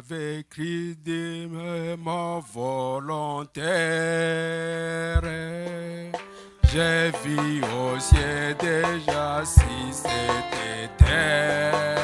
avec Christ des morts volontaires. J'ai vu au ciel déjà si c'était terre.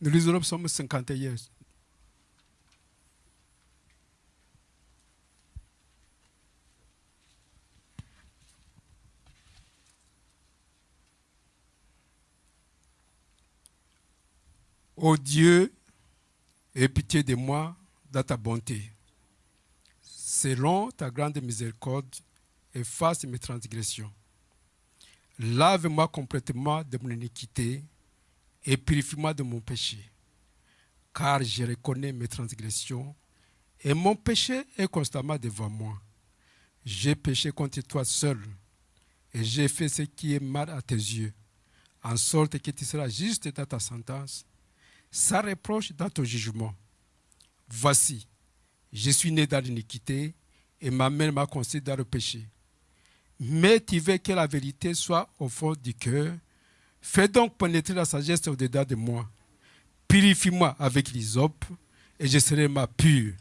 Nous lisons le psaume 51. Ô Dieu, aie pitié de moi dans ta bonté. Selon ta grande miséricorde, efface mes transgressions. Lave-moi complètement de mon iniquité et purifie-moi de mon péché. Car je reconnais mes transgressions et mon péché est constamment devant moi. J'ai péché contre toi seul et j'ai fait ce qui est mal à tes yeux, en sorte que tu seras juste dans ta sentence, sans reproche dans ton jugement. Voici, je suis né dans l'iniquité et ma mère m'a conçu dans le péché. Mais tu veux que la vérité soit au fond du cœur. Fais donc pénétrer la sagesse au-dedans de moi. Purifie-moi avec l'hysope et je serai ma pure.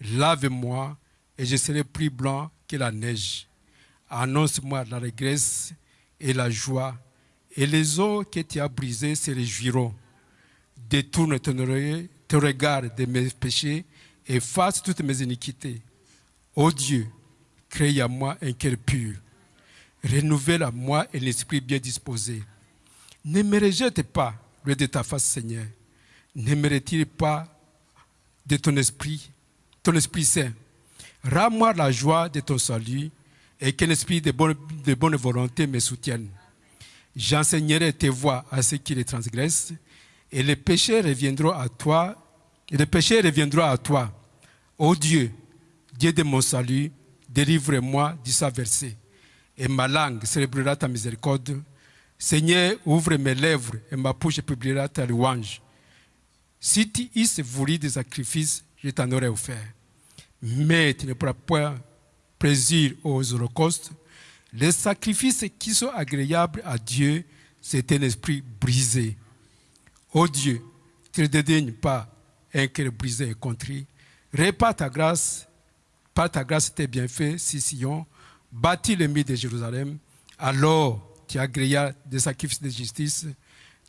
Lave-moi et je serai plus blanc que la neige. Annonce-moi la régresse et la joie, et les eaux que tu as brisées se réjouiront. Détourne ton, oreille, ton regard de mes péchés et fasse toutes mes iniquités. Ô Dieu, crée à moi un cœur pur. Renouvelle à moi un esprit bien disposé. Ne me rejette pas, loin de ta face, Seigneur? Ne me retire pas de ton esprit, ton esprit saint? Rends-moi la joie de ton salut et qu'un esprit de bonne, volonté me soutienne. J'enseignerai tes voies à ceux qui les transgressent, et les péchés reviendront à toi, les péchés reviendront à toi. Ô Dieu, Dieu de mon salut, délivre-moi du versé, et ma langue célébrera ta miséricorde. Seigneur, ouvre mes lèvres, et ma bouche publiera ta louange. Si tu eusses voulu des sacrifices, je t'en aurais offert. Mais tu ne pourras point plaisir aux holocaustes, les sacrifices qui sont agréables à Dieu, c'est un esprit brisé. Ô Dieu, tu ne dédaignes pas un cœur brisé et contrit. Répare ta grâce, par ta grâce tes bienfaits, si Sion, bâtis le mythe de Jérusalem. Alors tu agréas des sacrifices de justice,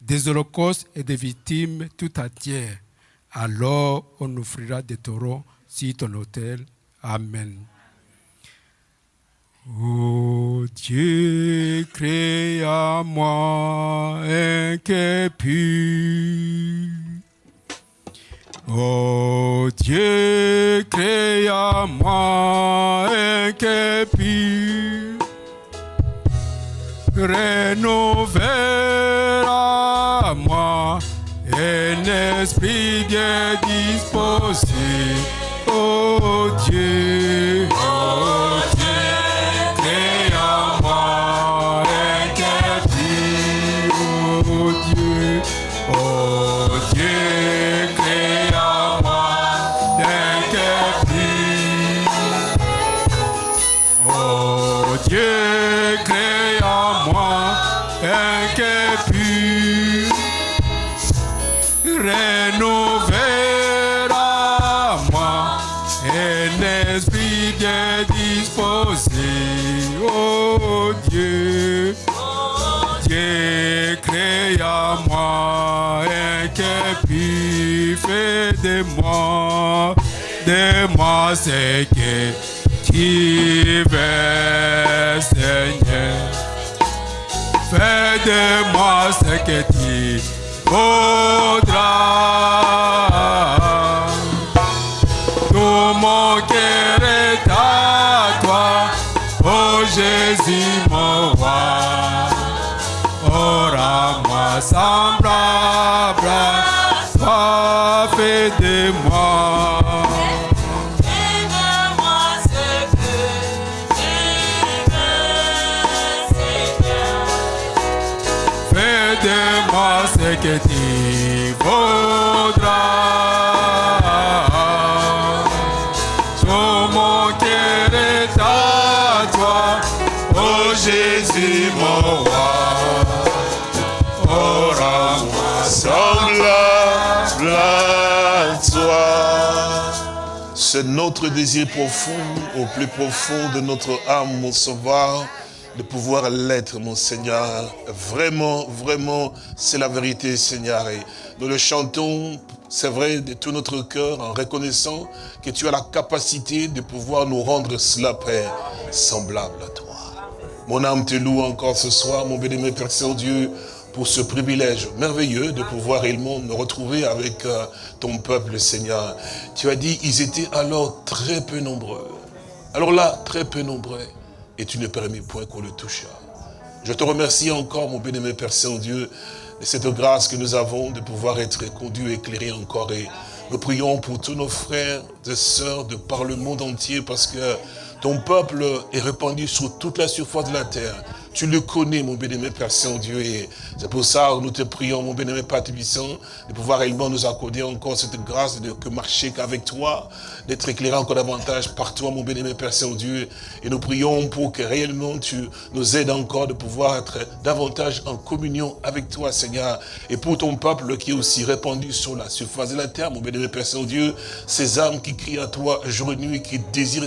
des holocaustes et des victimes tout entières. Alors on offrira des taureaux sur ton autel. Amen. Ô Dieu, crée à moi un Dieu, un. Renouvelle à moi un esprit bien disposé. Ô Dieu, de notre désir profond, au plus profond de notre âme, mon sauveur, de pouvoir l'être, mon Seigneur. Vraiment, vraiment, c'est la vérité, Seigneur. Et nous le chantons, c'est vrai, de tout notre cœur, en reconnaissant que tu as la capacité de pouvoir nous rendre cela, Père, semblable à toi. Mon âme te loue encore ce soir, mon béni, Père Saint-Dieu, pour ce privilège merveilleux de pouvoir réellement me retrouver avec euh, ton peuple, Seigneur. Tu as dit, ils étaient alors très peu nombreux. Alors là, très peu nombreux, et tu ne permis point qu'on le touchât. Je te remercie encore, mon bien-aimé Père Saint-Dieu, de cette grâce que nous avons de pouvoir être conduits, éclairés encore. Et nous prions pour tous nos frères et sœurs de par le monde entier parce que ton peuple est répandu sur toute la surface de la terre. Tu le connais, mon bien-aimé Père Saint-Dieu, et c'est pour ça que nous te prions, mon bien-aimé Père Tébissant, de pouvoir réellement nous accorder encore cette grâce de que marcher qu'avec toi, d'être éclairé encore davantage par toi, mon bien-aimé Père Saint-Dieu. Et nous prions pour que réellement tu nous aides encore de pouvoir être davantage en communion avec toi, Seigneur. Et pour ton peuple qui est aussi répandu sur la surface de la terre, mon bien-aimé Père Saint-Dieu, ces âmes qui crient à toi jour et nuit, qui désirent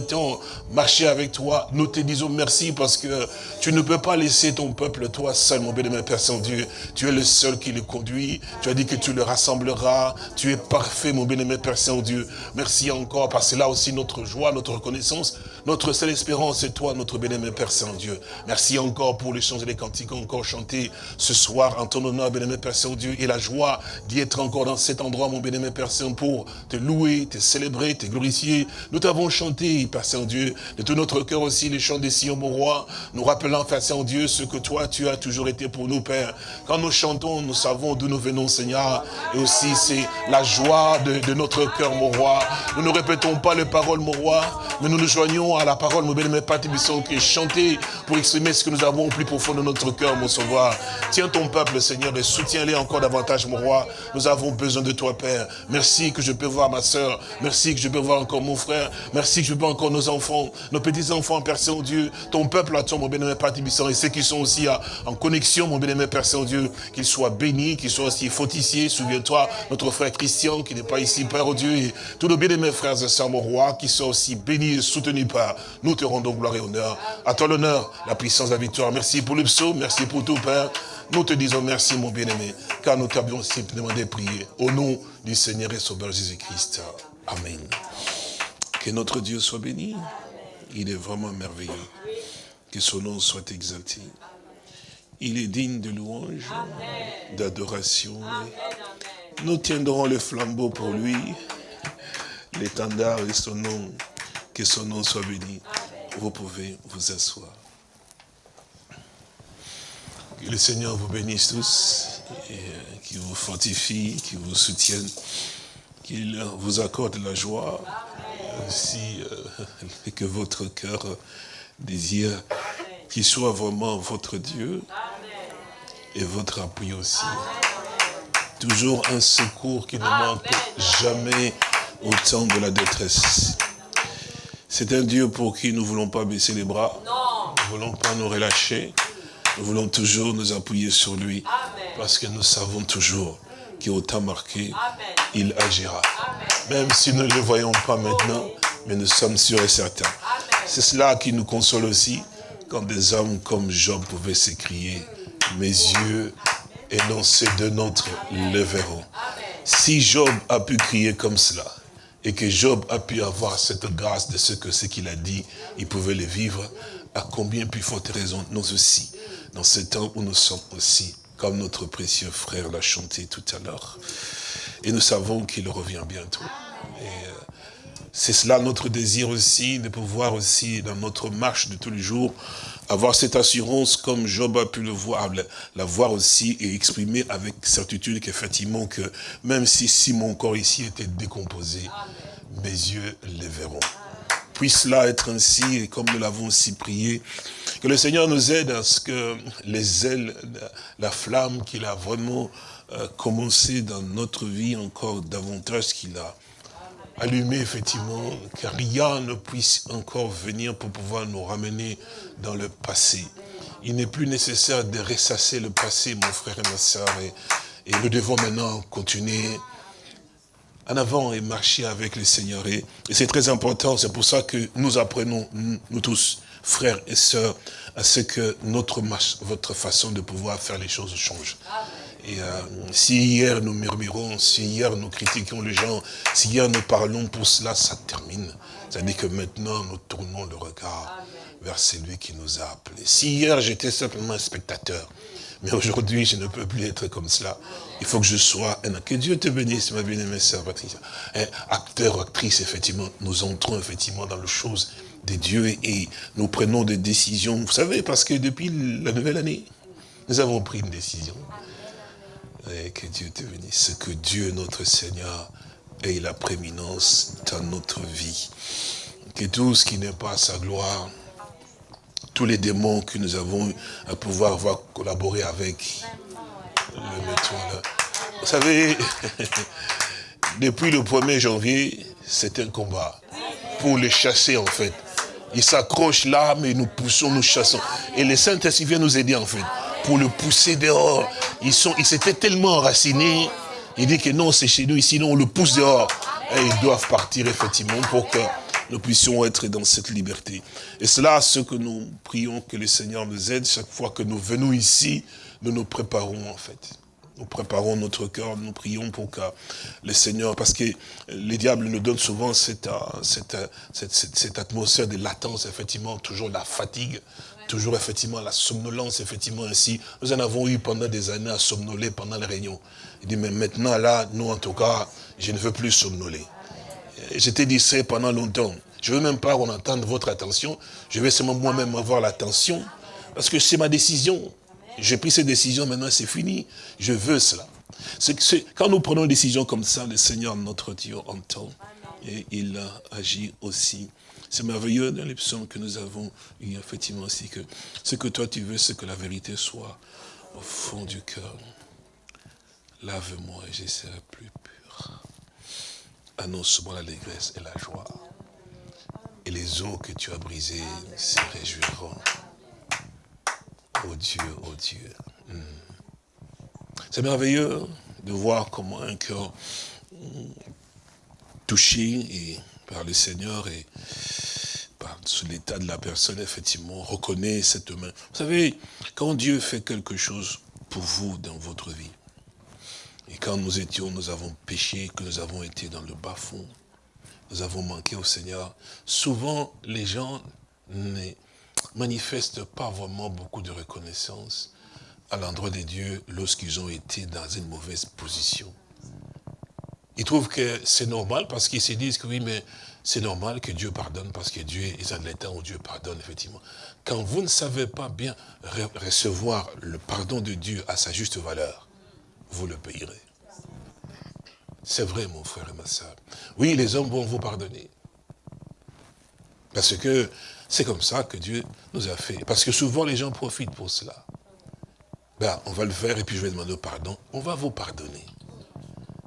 marcher avec toi, nous te disons merci parce que tu ne peux pas laisser ton peuple, toi seul, mon bien-aimé Père Saint-Dieu. Tu es le seul qui le conduit. Tu as dit que tu le rassembleras. Tu es parfait, mon bien-aimé Père Saint-Dieu. Merci encore, parce que là aussi notre joie, notre reconnaissance, notre seule espérance, c'est toi, notre bien-aimé Père Saint-Dieu. Merci encore pour les chants et les cantiques encore chantés ce soir en ton honneur, bien-aimé Père Saint-Dieu, et la joie d'y être encore dans cet endroit, mon bien-aimé Père Saint, pour te louer, te célébrer, te glorifier. Nous t'avons chanté, Père Saint-Dieu, de tout notre cœur aussi, les chants des Sion, mon roi, nous rappelant, Père Saint-Dieu, ce que toi, tu as toujours été pour nous, Père. Quand nous chantons, nous savons d'où nous venons, Seigneur. Et aussi, c'est la joie de, de notre cœur, mon roi. Nous ne répétons pas les paroles, mon roi, mais nous nous joignons à la parole, mon bien-aimé Père Tébisson, qui est chanté pour exprimer ce que nous avons au plus profond de notre cœur, mon sauveur. Tiens ton peuple, Seigneur, et soutiens-les encore davantage, mon roi. Nous avons besoin de toi, Père. Merci que je peux voir ma soeur. Merci que je peux voir encore mon frère. Merci que je peux voir encore nos enfants, nos petits-enfants, Père Saint-Dieu. Ton peuple attend, mon bien-aimé Père et ceux qui sont aussi à- en connexion, mon bien-aimé Père Saint-Dieu, qu'ils soient bénis, qu'ils soient aussi fortifiés. Souviens-toi, notre frère Christian, qui n'est pas ici, Père oh Dieu, et tous nos bien-aimés frères et sœurs, mon roi, qui soient aussi bénis et soutenus par. Nous te rendons gloire et honneur. À toi l'honneur, la puissance, la victoire. Merci pour le psaume, merci pour tout, Père. Nous te disons merci, mon bien-aimé, car nous t'avions aussi demandé de prier. Au nom du Seigneur et Sauveur Jésus-Christ. Amen. Que notre Dieu soit béni. Il est vraiment merveilleux. Que son nom soit exalté. Il est digne de louange, d'adoration. Nous tiendrons le flambeau pour lui, l'étendard et son nom. Que son nom soit béni. Vous pouvez vous asseoir. Que le Seigneur vous bénisse tous, euh, qu'il vous fortifie, qu'il vous soutienne, qu'il vous accorde la joie, aussi euh, que votre cœur désire qu'il soit vraiment votre Dieu et votre appui aussi. Toujours un secours qui ne manque jamais au temps de la détresse. C'est un Dieu pour qui nous ne voulons pas baisser les bras, nous ne voulons pas nous relâcher, nous voulons toujours nous appuyer sur lui, parce que nous savons toujours qu'au temps marqué, il agira. Même si nous ne le voyons pas maintenant, mais nous sommes sûrs et certains. C'est cela qui nous console aussi, quand des hommes comme Job pouvaient s'écrier, mes yeux énoncés de notre le verront. Si Job a pu crier comme cela, et que Job a pu avoir cette grâce de ce que ce qu'il a dit, il pouvait le vivre, à combien plus forte raison nous aussi, dans ce temps où nous sommes aussi, comme notre précieux frère l'a chanté tout à l'heure. Et nous savons qu'il revient bientôt. Euh, c'est cela notre désir aussi, de pouvoir aussi, dans notre marche de tous les jours, avoir cette assurance comme Job a pu le voir, la, voir aussi et exprimer avec certitude qu'effectivement que même si, si mon corps ici était décomposé, mes yeux les verront. Puisse cela être ainsi, et comme nous l'avons aussi prié, que le Seigneur nous aide à ce que les ailes, la, la flamme qu'il a vraiment euh, commencé dans notre vie encore davantage qu'il a allumé effectivement, que rien ne puisse encore venir pour pouvoir nous ramener dans le passé. Il n'est plus nécessaire de ressasser le passé, mon frère et ma soeur, et nous devons maintenant continuer en avant et marcher avec le Seigneur. Et, c'est très important, c'est pour ça que nous apprenons, nous, nous tous, frères et sœurs, à ce que notre marche, votre façon de pouvoir faire les choses change. Et euh, si hier nous murmurons, si hier nous critiquons les gens, si hier nous parlons pour cela, ça termine. C'est-à-dire que maintenant nous tournons le regard vers celui qui nous a appelés. Si hier j'étais simplement un spectateur, mais aujourd'hui je ne peux plus être comme cela. Il faut que je sois. Que Dieu te bénisse, ma bien-aimée sœur Patricia. Acteur, actrice, effectivement, nous entrons effectivement dans les choses de Dieu et nous prenons des décisions. Vous savez, parce que depuis la nouvelle année, nous avons pris une décision. Et que Dieu te bénisse. Que Dieu, notre Seigneur, ait la prééminence dans notre vie. Que tout ce qui n'est pas sa gloire, tous les démons que nous avons à pouvoir avoir collaboré avec. Vous savez, depuis le 1er janvier, c'est un combat pour les chasser en fait. Ils s'accrochent là, mais nous poussons, nous chassons. Et le Saint-Esprit vient nous aider en fait, pour le pousser dehors. Ils sont, ils s'étaient tellement enracinés. Il dit que non, c'est chez nous, ici, non, on le pousse dehors. Et ils doivent partir effectivement pour que nous puissions être dans cette liberté. Et cela, ce que nous prions que le Seigneur nous aide, chaque fois que nous venons ici, nous nous préparons en fait. Nous préparons notre cœur, nous prions pour que le Seigneur, parce que les diables nous donnent souvent cette, euh, euh, cette- cette atmosphère de latence, effectivement, toujours la fatigue, toujours effectivement la somnolence, effectivement ainsi. Nous en avons eu pendant des années à somnoler pendant les réunions. Il dit, mais maintenant là, nous en tout cas, je ne veux plus somnoler. J'étais distrait pendant longtemps. Je ne veux même pas qu'on entende votre attention. Je vais seulement moi-même avoir l'attention. Parce que c'est ma décision. J'ai pris cette décision, maintenant c'est fini. Je veux cela. Quand nous prenons une décision comme ça, le Seigneur, notre Dieu, entend. Et il a agi aussi. C'est merveilleux dans les psaumes que nous avons eu, effectivement aussi, que ce que toi tu veux, c'est que la vérité soit au fond du cœur. Lave-moi et je serai plus. Annonce-moi l'allégresse et la joie. Et les eaux que tu as brisées se réjouiront. Oh Dieu, oh Dieu. Hmm. C'est merveilleux de voir comment un cœur hmm, touché par le Seigneur et par l'état de la personne, effectivement, reconnaît cette main. Vous savez, quand Dieu fait quelque chose pour vous dans votre vie, et quand nous étions, nous avons péché, que nous avons été dans le bas-fond, nous avons manqué au Seigneur, souvent les gens ne manifestent pas vraiment beaucoup de reconnaissance à l'endroit de Dieu lorsqu'ils ont été dans une mauvaise position. Ils trouvent que c'est normal parce qu'ils se disent que oui, mais c'est normal que Dieu pardonne parce que Dieu est dans l'état où Dieu pardonne, effectivement. Quand vous ne savez pas bien re- recevoir le pardon de Dieu à sa juste valeur, vous le payerez. C'est vrai, mon frère et ma soeur. Oui, les hommes vont vous pardonner. Parce que c'est comme ça que Dieu nous a fait. Parce que souvent, les gens profitent pour cela. Ben, on va le faire et puis je vais demander pardon. On va vous pardonner.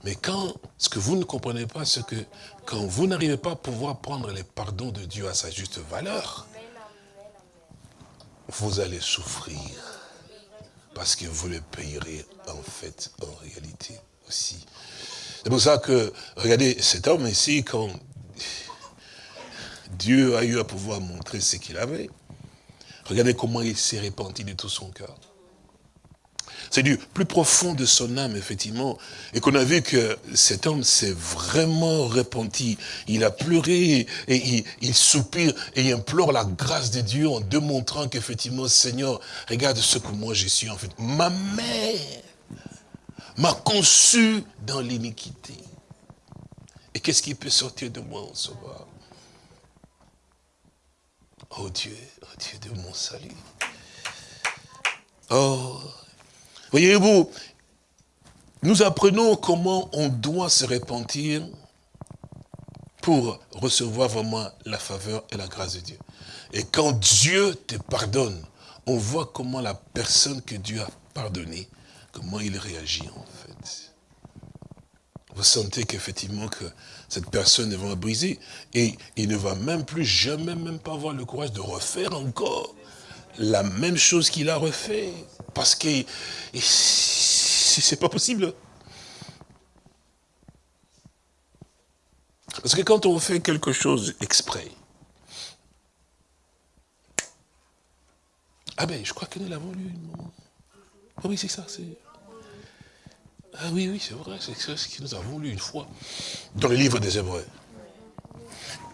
Mais quand, ce que vous ne comprenez pas, c'est que quand vous n'arrivez pas à pouvoir prendre les pardons de Dieu à sa juste valeur, vous allez souffrir. Parce que vous le payerez en fait, en réalité aussi. C'est pour ça que, regardez, cet homme ici, quand Dieu a eu à pouvoir montrer ce qu'il avait, regardez comment il s'est repenti de tout son cœur. C'est du plus profond de son âme, effectivement. Et qu'on a vu que cet homme s'est vraiment repenti. Il a pleuré et il, soupire et il implore la grâce de Dieu en démontrant qu'effectivement, Seigneur, regarde ce que moi je suis en fait. Ma mère m'a conçu dans l'iniquité. Et qu'est-ce qui peut sortir de moi en sauveur Oh Dieu, oh Dieu de mon salut. Oh, Voyez-vous, nous apprenons comment on doit se repentir pour recevoir vraiment la faveur et la grâce de Dieu. Et quand Dieu te pardonne, on voit comment la personne que Dieu a pardonnée, comment il réagit en fait. Vous sentez qu'effectivement que cette personne vraiment brisée et il ne va même plus jamais même pas avoir le courage de refaire encore la même chose qu'il a refait. Parce que c'est pas possible. Parce que quand on fait quelque chose exprès, ah ben, je crois que nous l'avons lu. Ah oui, c'est ça, c'est... Ah oui, oui, c'est vrai, c'est ce que nous avons lu une fois dans le livre des Hébreux.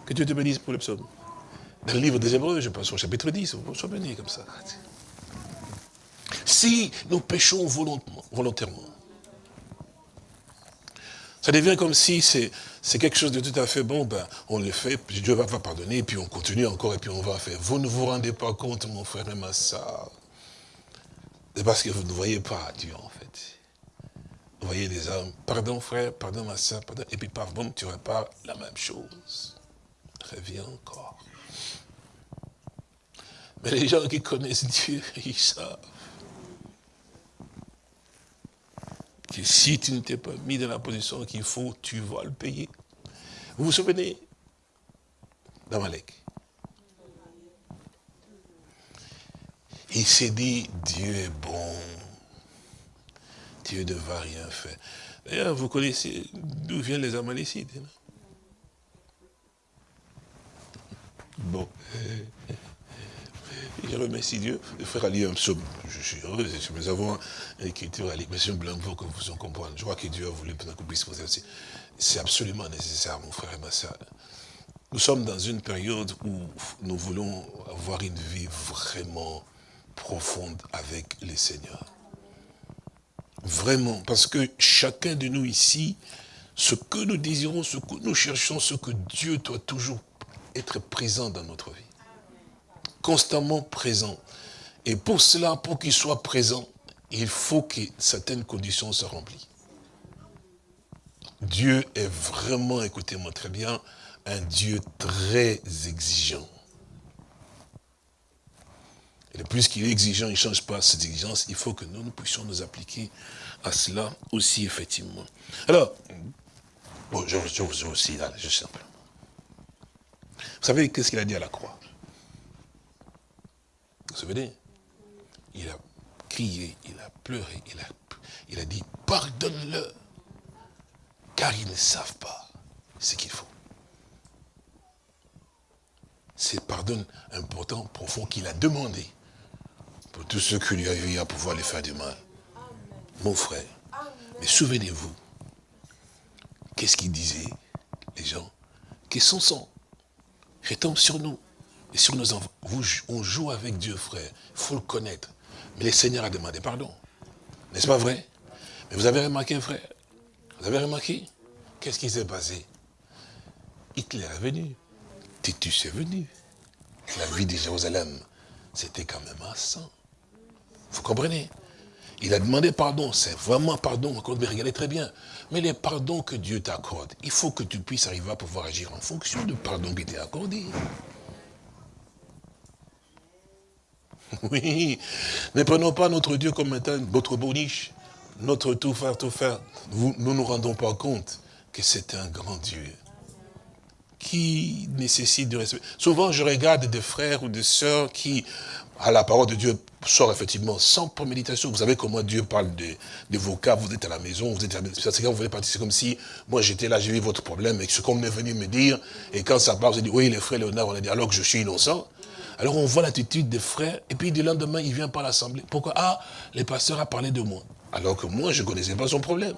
Que Dieu te bénisse pour le psaume. Dans le livre des Hébreux, je pense au chapitre 10, on soit béni comme ça. Si nous péchons volontairement, Ça devient comme si c'est quelque chose de tout à fait bon, ben, on le fait, puis Dieu va, va pardonner, puis on continue encore, et puis on va faire. Vous ne vous rendez pas compte, mon frère et ma soeur. C'est parce que vous ne voyez pas Dieu, en fait. Vous voyez des hommes, pardon frère, pardon ma soeur, pardon, et puis paf, boum, tu repars la même chose. Reviens encore. Mais les gens qui connaissent Dieu, ils savent que si tu ne t'es pas mis dans la position qu'il faut, tu vas le payer. Vous vous souvenez d'Amalek? Il s'est dit, Dieu est bon. Dieu ne va rien faire. D'ailleurs, vous connaissez d'où viennent les Amalécites. hein? Je remercie Dieu. Le frère a un psaume. Je suis heureux. Nous avons une écriture à l'émission blanc pour que vous en compreniez. Je crois que Dieu a voulu que vous puissiez poser aussi. C'est absolument nécessaire, mon frère et ma soeur. Nous sommes dans une période où nous voulons avoir une vie vraiment profonde avec le Seigneur. Vraiment, parce que chacun de nous ici, ce que nous désirons, ce que nous cherchons, ce que Dieu doit toujours être présent dans notre vie. Constamment présent. Et pour cela, pour qu'il soit présent, il faut que certaines conditions soient remplies. Dieu est vraiment, écoutez-moi très bien, un Dieu très exigeant. Et le plus qu'il est exigeant, il ne change pas ses exigences. Il faut que nous, nous puissions nous appliquer à cela aussi, effectivement. Alors, bon, je, je vous aussi, là, je simple. Vous savez, qu'est-ce qu'il a dit à la croix? Vous vous souvenez? Il a crié, il a pleuré, il a, il a dit, pardonne-le, car ils ne savent pas ce qu'il faut. C'est pardon important, profond, qu'il a demandé pour tous ceux qui lui eu à pouvoir les faire du mal. Mon frère, mais souvenez-vous, qu'est-ce qu'ils disaient, les gens? Que son sang retombe sur nous et sur nos enfants. On joue avec Dieu, frère, il faut le connaître. Mais le Seigneur a demandé pardon. N'est-ce pas vrai? Mais vous avez remarqué, frère? Vous avez remarqué? Qu'est-ce qui s'est passé? Hitler est venu. Titus est venu. La vie de Jérusalem, c'était quand même un sang. Vous comprenez? Il a demandé pardon, c'est vraiment pardon, mais regardez très bien. Mais les pardons que Dieu t'accorde, il faut que tu puisses arriver à pouvoir agir en fonction du pardon qui t'est accordé. Oui, ne prenons pas notre Dieu comme étant notre boniche, notre tout faire, tout faire. Nous ne nous rendons pas compte que c'est un grand Dieu qui nécessite du respect. Souvent, je regarde des frères ou des sœurs qui, à la parole de Dieu, sortent effectivement sans préméditation. Vous savez comment Dieu parle de, vos cas, vous êtes à la maison, vous êtes à la maison. C'est quand vous partir, c'est comme si, moi j'étais là, j'ai vu votre problème, et ce qu'on est venu me dire, et quand ça part, vous dit, oui, les frères Léonard, on a dit, alors que je suis innocent. Alors on voit l'attitude des frères, et puis du lendemain, il vient par l'assemblée. Pourquoi? Ah, le pasteur a parlé de moi. Alors que moi, je ne connaissais pas son problème.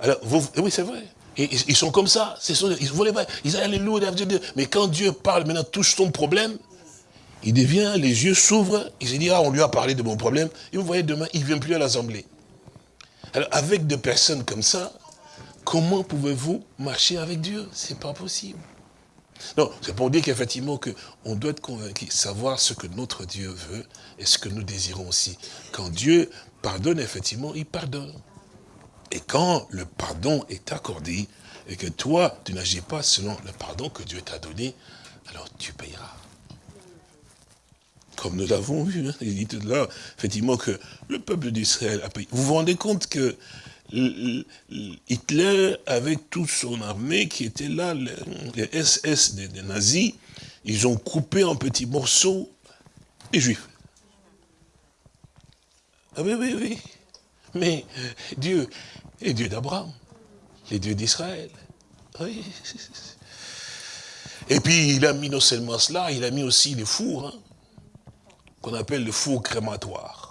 Alors, vous, oui, c'est vrai. Ils sont comme ça. Sont, ils voulaient pas. Ils alléluia. Mais quand Dieu parle, maintenant touche ton problème, il devient, les yeux s'ouvrent, il se dit, ah, on lui a parlé de mon problème. Et vous voyez, demain, il ne vient plus à l'assemblée. Alors, avec des personnes comme ça, comment pouvez-vous marcher avec Dieu? C'est pas possible. Non, c'est pour dire qu'effectivement, on doit être convaincu, savoir ce que notre Dieu veut et ce que nous désirons aussi. Quand Dieu pardonne, effectivement, il pardonne. Et quand le pardon est accordé, et que toi, tu n'agis pas selon le pardon que Dieu t'a donné, alors tu payeras. Comme nous l'avons vu, hein, il dit tout là, effectivement, que le peuple d'Israël a payé. Vous vous rendez compte que Hitler, avec toute son armée qui était là, les SS des, nazis, ils ont coupé en petits morceaux les Juifs. Ah oui, oui, oui. Mais Dieu est Dieu d'Abraham, les dieux d'Israël. Oui. Et puis il a mis non seulement cela, il a mis aussi les fours, hein, qu'on appelle le four crématoire.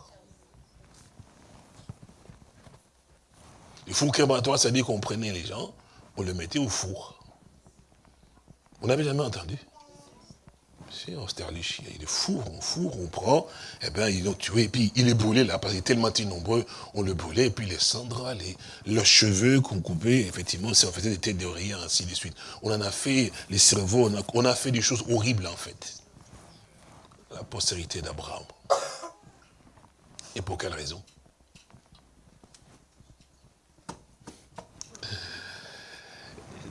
Le four crématoire, ça dire qu'on prenait les gens, on les mettait au four. On n'avait jamais entendu? C'est Austerlich, il est four, on fourre, on prend, et bien ils l'ont tué, et puis il est brûlé là, parce qu'il était tellement nombreux, on le brûlait, et puis les cendres, les, leurs cheveux qu'on coupait, effectivement, ça en faisait des têtes de rien, ainsi de suite. On en a fait, les cerveaux, on a, on a fait des choses horribles en fait. La postérité d'Abraham. Et pour quelle raison?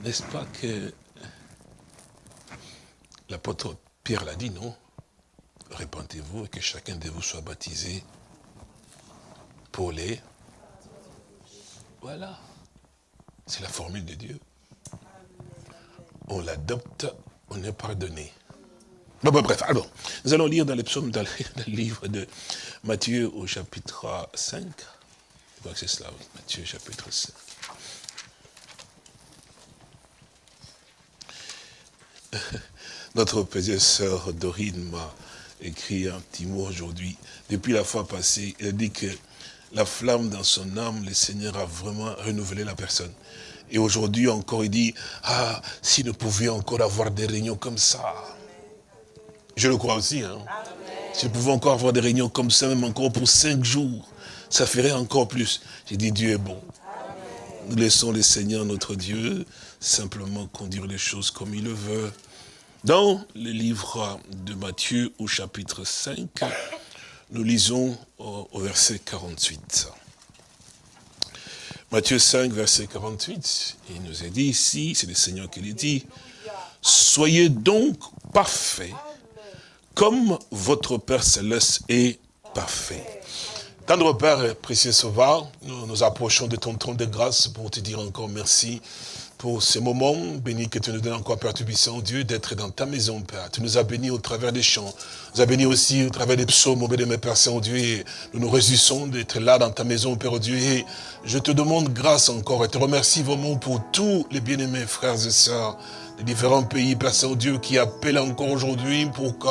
N'est-ce pas que l'apôtre Pierre l'a dit, non? Répentez-vous et que chacun de vous soit baptisé pour les... Voilà. C'est la formule de Dieu. On l'adopte, on est pardonné. Bon, bon, bref, alors, nous allons lire dans les psaumes, dans le, livre de Matthieu au chapitre 5. Je crois que c'est cela. Matthieu chapitre 5. Notre petite sœur Dorine m'a écrit un petit mot aujourd'hui. Depuis la fois passée, elle dit que la flamme dans son âme, le Seigneur a vraiment renouvelé la personne. Et aujourd'hui encore, il dit, ah, si nous pouvions encore avoir des réunions comme ça. Je le crois aussi. Hein. Si nous pouvions encore avoir des réunions comme ça, même encore pour cinq jours, ça ferait encore plus. J'ai dit, Dieu est bon. Nous laissons le Seigneur, notre Dieu, simplement conduire les choses comme il le veut. Dans le livre de Matthieu au chapitre 5, nous lisons au, au verset 48. Matthieu 5, verset 48, il nous est dit ici, c'est le Seigneur qui le dit, « Soyez donc parfaits, comme votre Père Céleste est parfait. » Tendre Père, précieux Sauveur, nous nous approchons de ton trône de grâce pour te dire encore merci pour ce moment béni que tu nous donnes encore, Père Tubissant, Dieu, d'être dans ta maison, Père. Tu nous as bénis au travers des chants. Tu nous as bénis aussi au travers des psaumes, au béni de mes Père Saint-Dieu. Nous nous réjouissons d'être là dans ta maison, Père Dieu. Et je te demande grâce encore et te remercie vraiment pour tous les bien-aimés frères et sœurs des différents pays, Père Saint-Dieu, qui appellent encore aujourd'hui pour que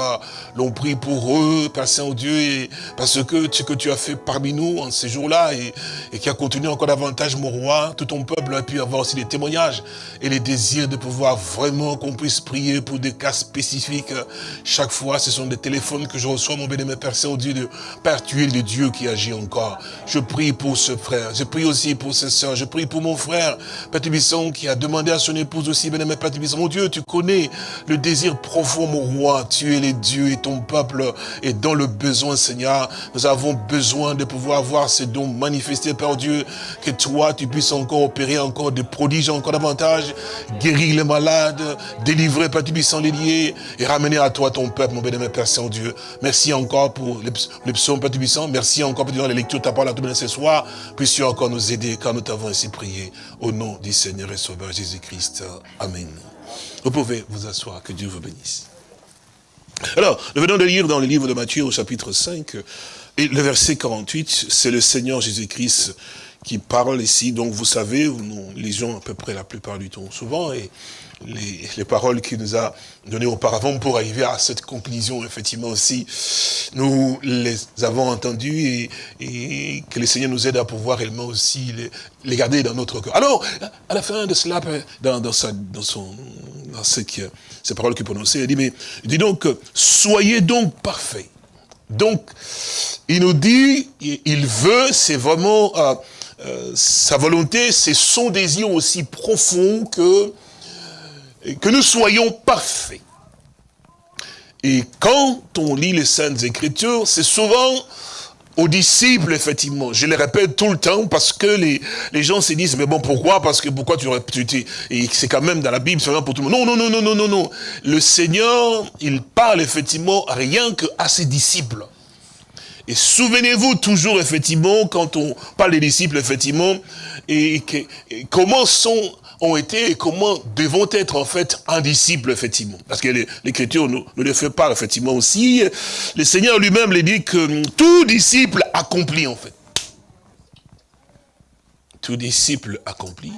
l'on prie pour eux, Père Saint-Dieu, et parce que ce que tu as fait parmi nous en ces jours-là, et, et, qui a continué encore davantage, mon roi, tout ton peuple a pu avoir aussi des témoignages et les désirs de pouvoir vraiment qu'on puisse prier pour des cas spécifiques. Chaque fois, ce sont des téléphones que je reçois, mon béni, Père Saint-Dieu, de Père, tu es le Dieu qui agit encore. Je prie pour ce frère, je prie aussi pour ses soeurs, je prie pour mon frère, Père Tubisson, qui a demandé à son épouse aussi, béni, Père Tubisson, mon Dieu, tu connais le désir profond, mon roi. Tu es les dieux et ton peuple est dans le besoin, Seigneur. Nous avons besoin de pouvoir voir ces dons manifestés, Père Dieu. Que toi, tu puisses encore opérer encore des prodiges, encore davantage. Guérir les malades, délivrer, Père Tubissant, les liés et ramener à toi ton peuple, mon bénémoine Père Saint-Dieu. Merci encore pour les psaumes, Père Tubissant. Merci encore pour les lectures de ta parole à tout ce soir. Puisses-tu encore nous aider car nous t'avons ainsi prié. Au nom du Seigneur et Sauveur Jésus-Christ. Amen. Vous pouvez vous asseoir, que Dieu vous bénisse. Alors, nous venons de lire dans le livre de Matthieu au chapitre 5, et le verset 48, c'est le Seigneur Jésus-Christ qui parle ici. Donc vous savez, nous lisons à peu près la plupart du temps souvent, et les, les paroles qu'il nous a données auparavant pour arriver à cette conclusion, effectivement aussi, nous les avons entendues et, que le Seigneur nous aide à pouvoir réellement aussi les, les garder dans notre cœur. Alors, à la fin de cela, dans, dans, sa, dans, son, dans ce que, ces paroles qu'il prononçait, il dit, mais, il dit donc, soyez donc parfaits. Donc, il nous dit, il veut, c'est vraiment euh, euh, sa volonté, c'est son désir aussi profond que que nous soyons parfaits. Et quand on lit les Saintes Écritures, c'est souvent aux disciples, effectivement. Je le répète tout le temps parce que les, les gens se disent, mais bon, pourquoi? Parce que pourquoi tu. Et c'est quand même dans la Bible, c'est pour tout le monde. Non, non, non, non, non, non, non. Le Seigneur, il parle effectivement rien qu'à ses disciples. Et souvenez-vous toujours, effectivement, quand on parle des disciples, effectivement, et, que, et comment sont ont été et comment devons être en fait un disciple, effectivement. Parce que l'Écriture nous, nous, le fait part, effectivement, aussi. Le Seigneur lui-même le dit que tout disciple accompli, en fait. Tout disciple accompli.